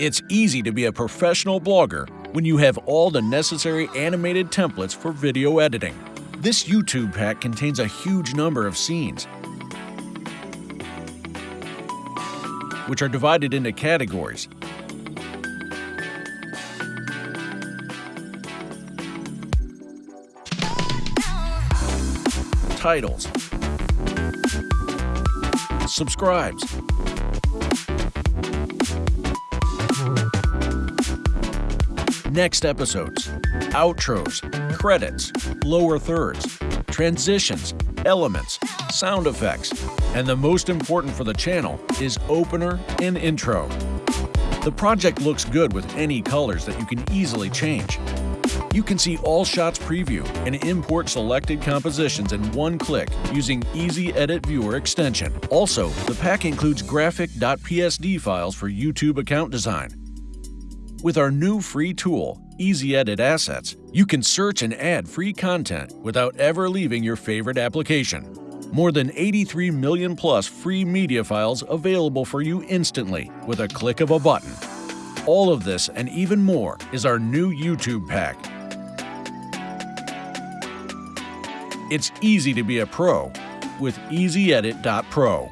It's easy to be a professional blogger when you have all the necessary animated templates for video editing. This YouTube pack contains a huge number of scenes, which are divided into categories. Titles Subscribes Next episodes, outros, credits, lower thirds, transitions, elements, sound effects, and the most important for the channel is opener and intro. The project looks good with any colors that you can easily change. You can see all shots preview and import selected compositions in one click using Easy Edit Viewer extension. Also, the pack includes graphic.psd files for YouTube account design, with our new free tool, Easy Edit Assets, you can search and add free content without ever leaving your favorite application. More than 83 million plus free media files available for you instantly with a click of a button. All of this and even more is our new YouTube pack. It's easy to be a pro with EasyEdit.pro.